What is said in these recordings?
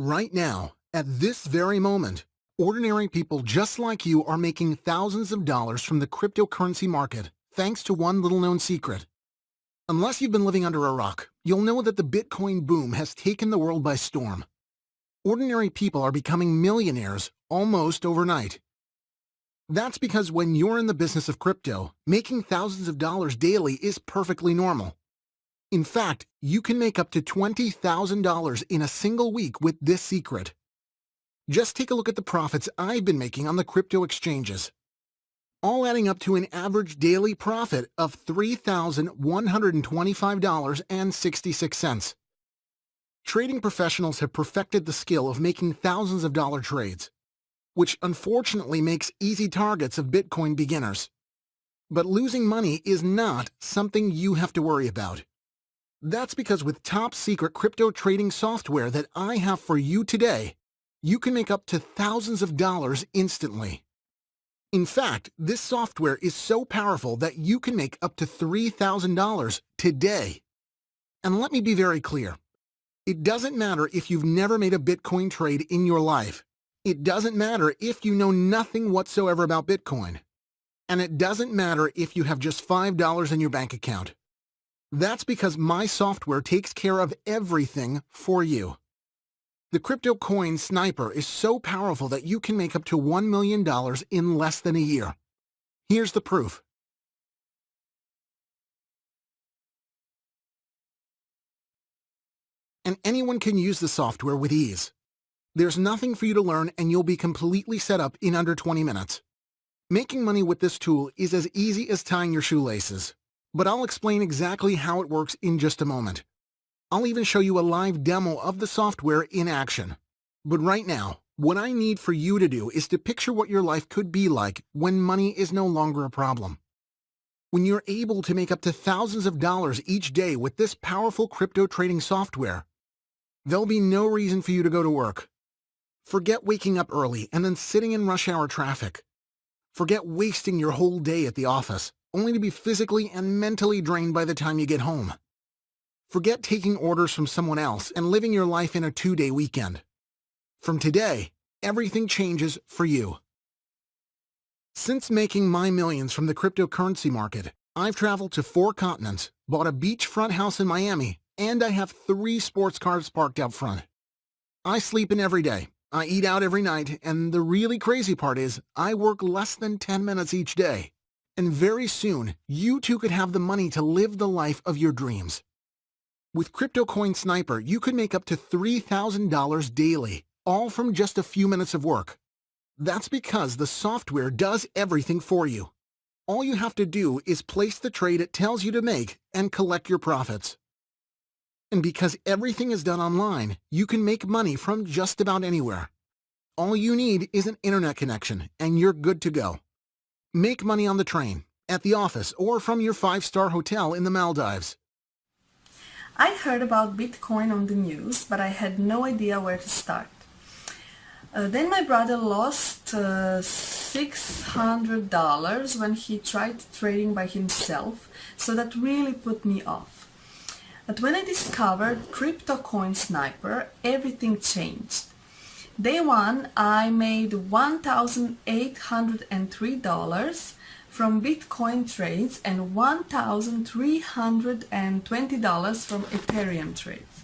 Right now, at this very moment, ordinary people just like you are making thousands of dollars from the cryptocurrency market thanks to one little known secret. Unless you've been living under a rock, you'll know that the Bitcoin boom has taken the world by storm. Ordinary people are becoming millionaires almost overnight. That's because when you're in the business of crypto, making thousands of dollars daily is perfectly normal. In fact, you can make up to $20,000 in a single week with this secret. Just take a look at the profits I've been making on the crypto exchanges. All adding up to an average daily profit of $3,125.66. Trading professionals have perfected the skill of making thousands of dollar trades, which unfortunately makes easy targets of Bitcoin beginners. But losing money is not something you have to worry about. That's because with top secret crypto trading software that I have for you today, you can make up to thousands of dollars instantly. In fact, this software is so powerful that you can make up to $3,000 today. And let me be very clear. It doesn't matter if you've never made a Bitcoin trade in your life. It doesn't matter if you know nothing whatsoever about Bitcoin. And it doesn't matter if you have just $5 in your bank account. That's because my software takes care of everything for you. The crypto coin sniper is so powerful that you can make up to $1 million in less than a year. Here's the proof. And anyone can use the software with ease. There's nothing for you to learn and you'll be completely set up in under 20 minutes. Making money with this tool is as easy as tying your shoelaces but I'll explain exactly how it works in just a moment. I'll even show you a live demo of the software in action. But right now, what I need for you to do is to picture what your life could be like when money is no longer a problem. When you're able to make up to thousands of dollars each day with this powerful crypto trading software, there'll be no reason for you to go to work. Forget waking up early and then sitting in rush hour traffic. Forget wasting your whole day at the office only to be physically and mentally drained by the time you get home. Forget taking orders from someone else and living your life in a two-day weekend. From today, everything changes for you. Since making my millions from the cryptocurrency market, I've traveled to four continents, bought a beachfront house in Miami, and I have three sports cars parked out front. I sleep in every day, I eat out every night, and the really crazy part is I work less than 10 minutes each day. And very soon, you too could have the money to live the life of your dreams. With CryptoCoin Sniper, you could make up to $3,000 daily, all from just a few minutes of work. That's because the software does everything for you. All you have to do is place the trade it tells you to make and collect your profits. And because everything is done online, you can make money from just about anywhere. All you need is an internet connection, and you're good to go. Make money on the train, at the office, or from your five-star hotel in the Maldives. I heard about Bitcoin on the news, but I had no idea where to start. Uh, then my brother lost uh, $600 when he tried trading by himself, so that really put me off. But when I discovered Crypto Coin Sniper, everything changed. Day one, I made $1,803 from Bitcoin trades and $1,320 from Ethereum trades.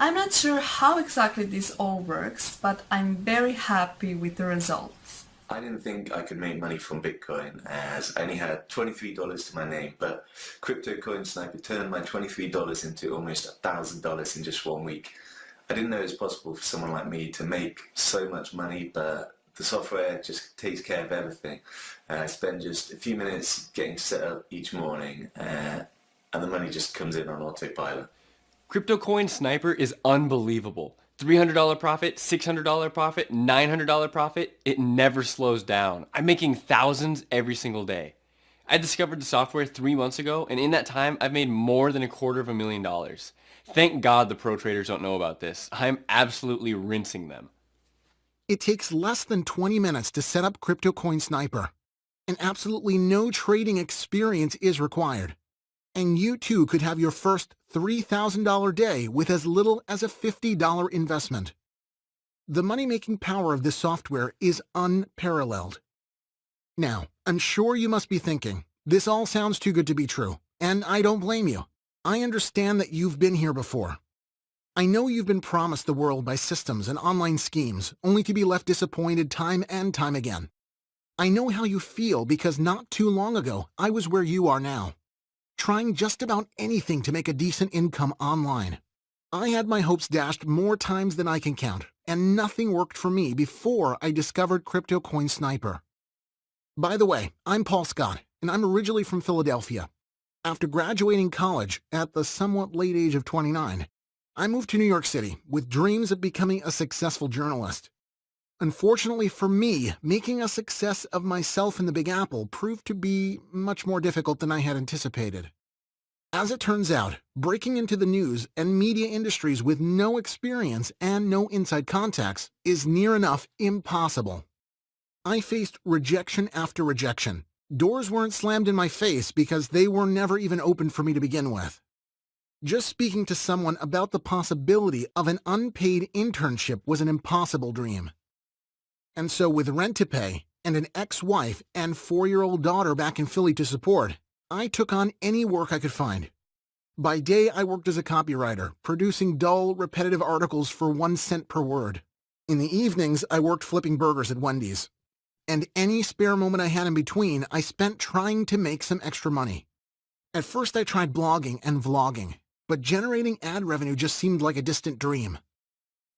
I'm not sure how exactly this all works, but I'm very happy with the results. I didn't think I could make money from Bitcoin as I only had $23 to my name, but Crypto Sniper turned my $23 into almost $1,000 in just one week. I didn't know it was possible for someone like me to make so much money, but the software just takes care of everything. Uh, I spend just a few minutes getting set up each morning, uh, and the money just comes in on autopilot. CryptoCoin Sniper is unbelievable. $300 profit, $600 profit, $900 profit, it never slows down. I'm making thousands every single day. I discovered the software three months ago, and in that time, I've made more than a quarter of a million dollars. Thank God the pro traders don't know about this. I'm absolutely rinsing them. It takes less than 20 minutes to set up CryptoCoin Sniper, and absolutely no trading experience is required. And you too could have your first $3,000 day with as little as a $50 investment. The money-making power of this software is unparalleled. Now, I'm sure you must be thinking, this all sounds too good to be true, and I don't blame you. I understand that you've been here before. I know you've been promised the world by systems and online schemes, only to be left disappointed time and time again. I know how you feel because not too long ago, I was where you are now, trying just about anything to make a decent income online. I had my hopes dashed more times than I can count, and nothing worked for me before I discovered Crypto Coin Sniper. By the way, I'm Paul Scott, and I'm originally from Philadelphia. After graduating college at the somewhat late age of 29, I moved to New York City with dreams of becoming a successful journalist. Unfortunately for me, making a success of myself in the Big Apple proved to be much more difficult than I had anticipated. As it turns out, breaking into the news and media industries with no experience and no inside contacts is near enough impossible. I faced rejection after rejection. Doors weren't slammed in my face because they were never even opened for me to begin with. Just speaking to someone about the possibility of an unpaid internship was an impossible dream. And so with rent to pay, and an ex-wife and four-year-old daughter back in Philly to support, I took on any work I could find. By day, I worked as a copywriter, producing dull, repetitive articles for one cent per word. In the evenings, I worked flipping burgers at Wendy's and any spare moment I had in between, I spent trying to make some extra money. At first I tried blogging and vlogging, but generating ad revenue just seemed like a distant dream.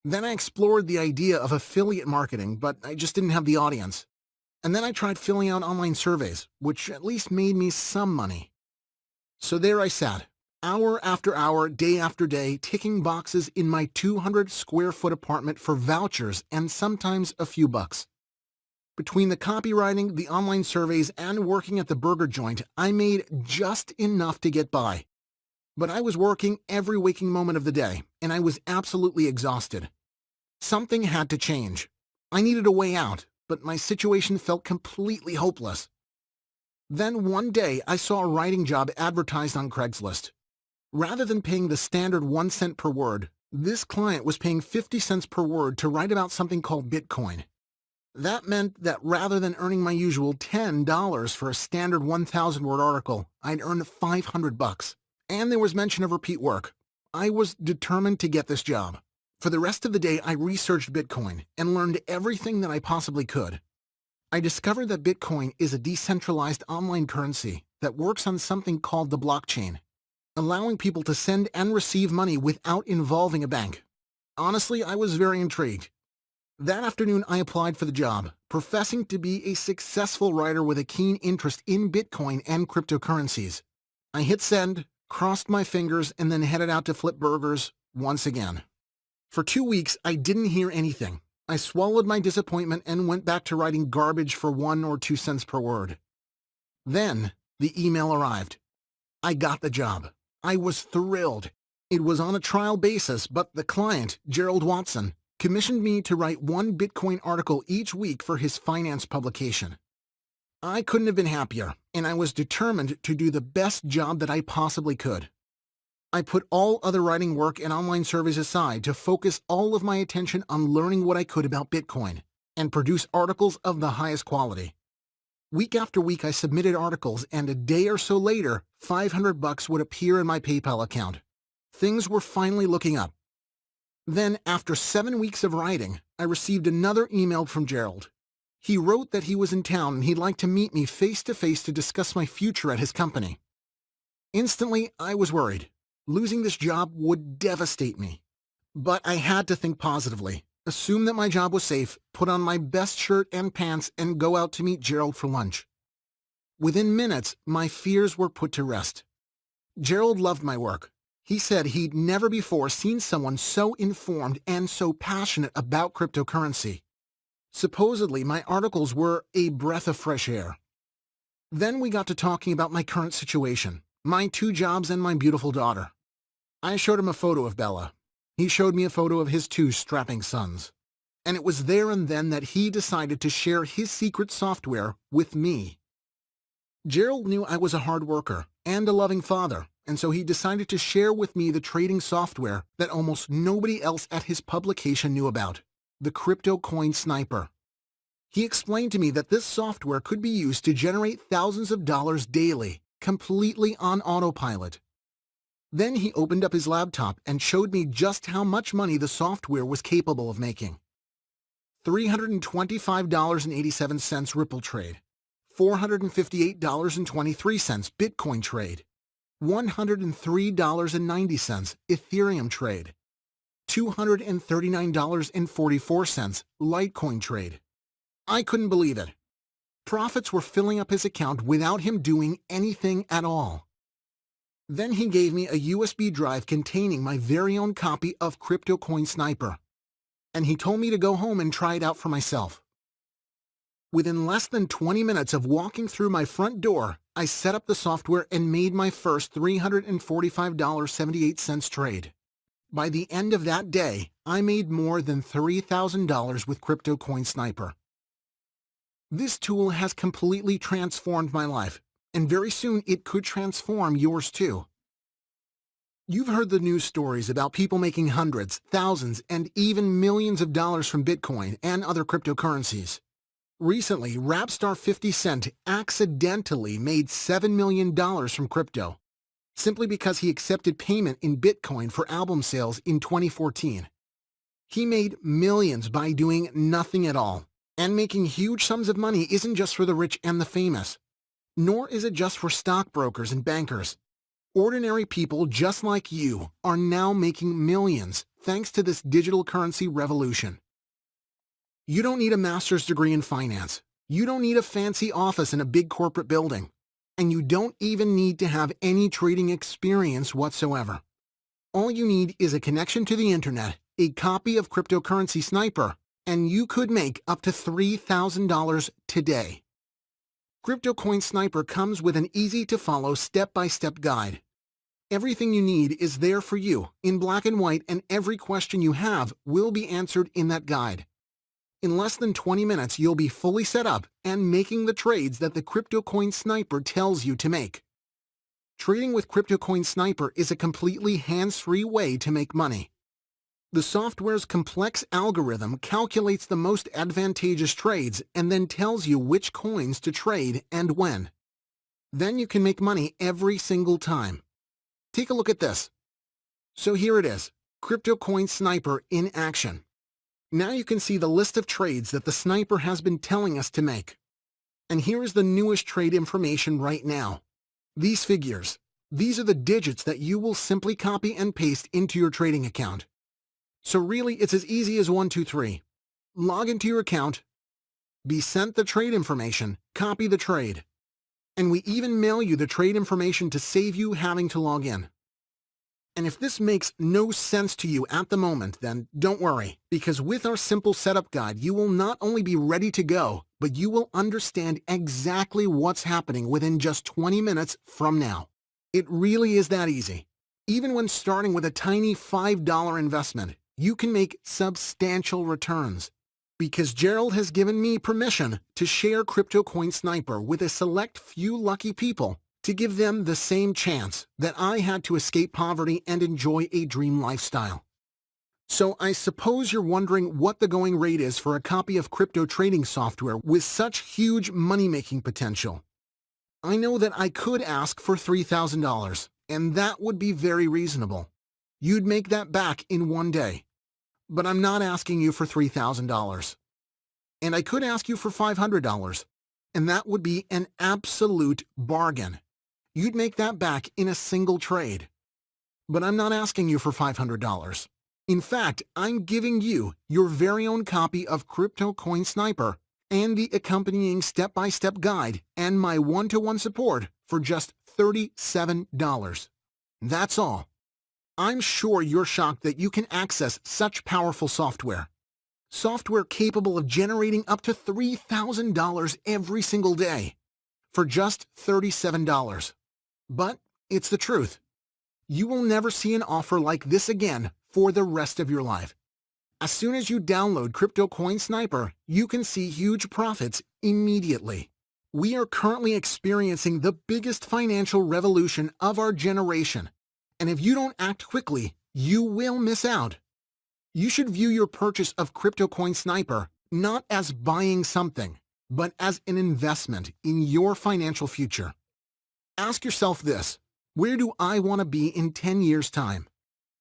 Then I explored the idea of affiliate marketing, but I just didn't have the audience. And then I tried filling out online surveys, which at least made me some money. So there I sat, hour after hour, day after day, ticking boxes in my 200 square foot apartment for vouchers and sometimes a few bucks. Between the copywriting, the online surveys, and working at the burger joint, I made just enough to get by. But I was working every waking moment of the day, and I was absolutely exhausted. Something had to change. I needed a way out, but my situation felt completely hopeless. Then one day, I saw a writing job advertised on Craigslist. Rather than paying the standard one cent per word, this client was paying 50 cents per word to write about something called Bitcoin. That meant that rather than earning my usual $10 for a standard 1,000-word article, I'd earn 500 bucks. And there was mention of repeat work. I was determined to get this job. For the rest of the day, I researched Bitcoin and learned everything that I possibly could. I discovered that Bitcoin is a decentralized online currency that works on something called the blockchain, allowing people to send and receive money without involving a bank. Honestly, I was very intrigued that afternoon, I applied for the job, professing to be a successful writer with a keen interest in Bitcoin and cryptocurrencies. I hit send, crossed my fingers, and then headed out to flip burgers once again. For two weeks, I didn't hear anything. I swallowed my disappointment and went back to writing garbage for one or two cents per word. Then, the email arrived. I got the job. I was thrilled. It was on a trial basis, but the client, Gerald Watson, commissioned me to write one Bitcoin article each week for his finance publication. I couldn't have been happier, and I was determined to do the best job that I possibly could. I put all other writing work and online surveys aside to focus all of my attention on learning what I could about Bitcoin and produce articles of the highest quality. Week after week I submitted articles and a day or so later, 500 bucks would appear in my PayPal account. Things were finally looking up. Then, after seven weeks of writing, I received another email from Gerald. He wrote that he was in town and he'd like to meet me face to face to discuss my future at his company. Instantly, I was worried. Losing this job would devastate me. But I had to think positively, assume that my job was safe, put on my best shirt and pants, and go out to meet Gerald for lunch. Within minutes, my fears were put to rest. Gerald loved my work, he said he'd never before seen someone so informed and so passionate about cryptocurrency. Supposedly, my articles were a breath of fresh air. Then we got to talking about my current situation, my two jobs and my beautiful daughter. I showed him a photo of Bella. He showed me a photo of his two strapping sons. And it was there and then that he decided to share his secret software with me. Gerald knew I was a hard worker and a loving father, and so he decided to share with me the trading software that almost nobody else at his publication knew about, the Crypto Coin Sniper. He explained to me that this software could be used to generate thousands of dollars daily, completely on autopilot. Then he opened up his laptop and showed me just how much money the software was capable of making. $325.87 Ripple trade, $458.23 Bitcoin trade, $103.90 Ethereum trade, $239.44 Litecoin trade. I couldn't believe it. Profits were filling up his account without him doing anything at all. Then he gave me a USB drive containing my very own copy of Crypto Coin Sniper. And he told me to go home and try it out for myself. Within less than 20 minutes of walking through my front door, I set up the software and made my first $345.78 trade. By the end of that day, I made more than $3,000 with Crypto Coin Sniper. This tool has completely transformed my life, and very soon it could transform yours too. You've heard the news stories about people making hundreds, thousands, and even millions of dollars from Bitcoin and other cryptocurrencies. Recently, rap star 50 Cent accidentally made $7 million from crypto, simply because he accepted payment in Bitcoin for album sales in 2014. He made millions by doing nothing at all. And making huge sums of money isn't just for the rich and the famous. Nor is it just for stockbrokers and bankers. Ordinary people just like you are now making millions thanks to this digital currency revolution. You don't need a master's degree in finance. You don't need a fancy office in a big corporate building. And you don't even need to have any trading experience whatsoever. All you need is a connection to the internet, a copy of Cryptocurrency Sniper, and you could make up to $3,000 today. CryptoCoin Sniper comes with an easy-to-follow step-by-step guide. Everything you need is there for you, in black and white, and every question you have will be answered in that guide. In less than 20 minutes, you'll be fully set up and making the trades that the CryptoCoin Sniper tells you to make. Trading with CryptoCoin Sniper is a completely hands-free way to make money. The software's complex algorithm calculates the most advantageous trades and then tells you which coins to trade and when. Then you can make money every single time. Take a look at this. So here it is, Crypto Coin Sniper in action. Now you can see the list of trades that the sniper has been telling us to make. And here is the newest trade information right now. These figures, these are the digits that you will simply copy and paste into your trading account. So really, it's as easy as one, two, three. Log into your account, be sent the trade information, copy the trade, and we even mail you the trade information to save you having to log in. And if this makes no sense to you at the moment, then don't worry, because with our simple setup guide, you will not only be ready to go, but you will understand exactly what's happening within just 20 minutes from now. It really is that easy. Even when starting with a tiny $5 investment, you can make substantial returns. Because Gerald has given me permission to share Crypto Coin Sniper with a select few lucky people to give them the same chance that I had to escape poverty and enjoy a dream lifestyle. So I suppose you're wondering what the going rate is for a copy of crypto trading software with such huge money-making potential. I know that I could ask for $3,000, and that would be very reasonable. You'd make that back in one day. But I'm not asking you for $3,000. And I could ask you for $500, and that would be an absolute bargain. You'd make that back in a single trade. But I'm not asking you for $500. In fact, I'm giving you your very own copy of Crypto Coin Sniper and the accompanying step-by-step -step guide and my one-to-one -one support for just $37. That's all. I'm sure you're shocked that you can access such powerful software. Software capable of generating up to $3,000 every single day for just $37. But it's the truth. You will never see an offer like this again for the rest of your life. As soon as you download Crypto Coin Sniper, you can see huge profits immediately. We are currently experiencing the biggest financial revolution of our generation and if you don't act quickly, you will miss out. You should view your purchase of CryptoCoin Sniper not as buying something, but as an investment in your financial future. Ask yourself this, where do I want to be in 10 years' time?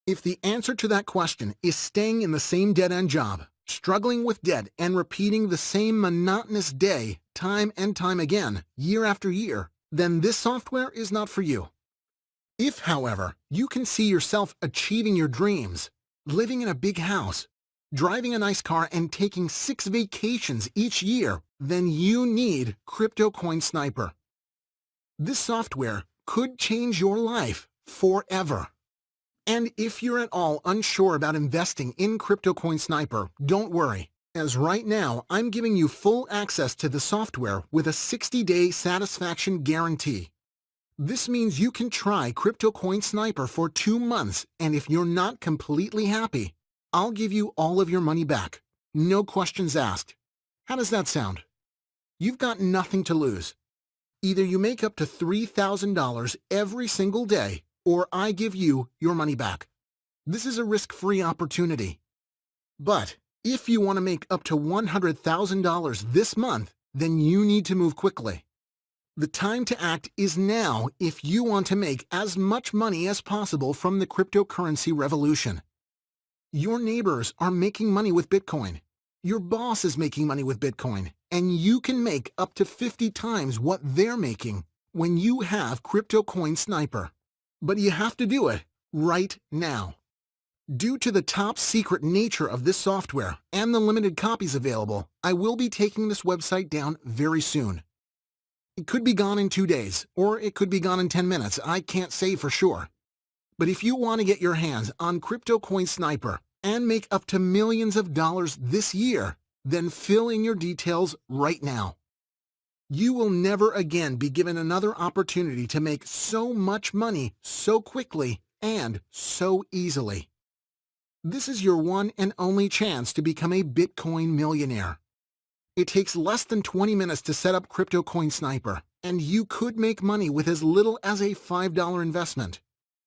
If the answer to that question is staying in the same dead-end job, struggling with debt, and repeating the same monotonous day time and time again, year after year, then this software is not for you. If, however, you can see yourself achieving your dreams, living in a big house, driving a nice car, and taking six vacations each year, then you need CryptoCoin Sniper. This software could change your life forever. And if you're at all unsure about investing in CryptoCoin Sniper, don't worry, as right now I'm giving you full access to the software with a 60-day satisfaction guarantee. This means you can try CryptoCoin Sniper for two months, and if you're not completely happy, I'll give you all of your money back. No questions asked. How does that sound? You've got nothing to lose. Either you make up to $3,000 every single day, or I give you your money back. This is a risk-free opportunity. But if you want to make up to $100,000 this month, then you need to move quickly. The time to act is now if you want to make as much money as possible from the cryptocurrency revolution. Your neighbors are making money with Bitcoin. Your boss is making money with Bitcoin, and you can make up to 50 times what they're making when you have CryptoCoin Sniper. But you have to do it right now. Due to the top secret nature of this software and the limited copies available, I will be taking this website down very soon. It could be gone in two days, or it could be gone in 10 minutes. I can't say for sure. But if you want to get your hands on CryptoCoin Sniper and make up to millions of dollars this year, then fill in your details right now. You will never again be given another opportunity to make so much money so quickly and so easily. This is your one and only chance to become a Bitcoin millionaire. It takes less than 20 minutes to set up CryptoCoin Sniper, and you could make money with as little as a $5 investment.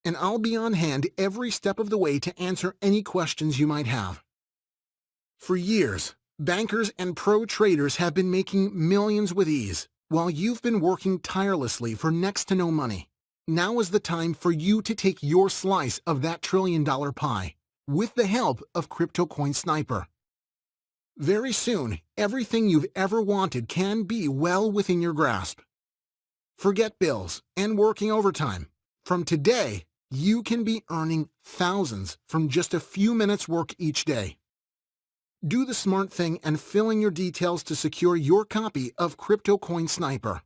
And I'll be on hand every step of the way to answer any questions you might have. For years, bankers and pro traders have been making millions with ease, while you've been working tirelessly for next to no money. Now is the time for you to take your slice of that trillion dollar pie, with the help of CryptoCoin Sniper. Very soon, everything you've ever wanted can be well within your grasp. Forget bills and working overtime. From today, you can be earning thousands from just a few minutes work each day. Do the smart thing and fill in your details to secure your copy of CryptoCoin Sniper.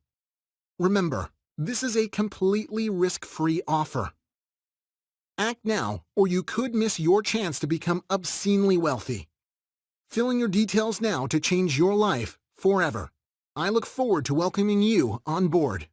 Remember, this is a completely risk-free offer. Act now, or you could miss your chance to become obscenely wealthy. Fill in your details now to change your life forever. I look forward to welcoming you on board.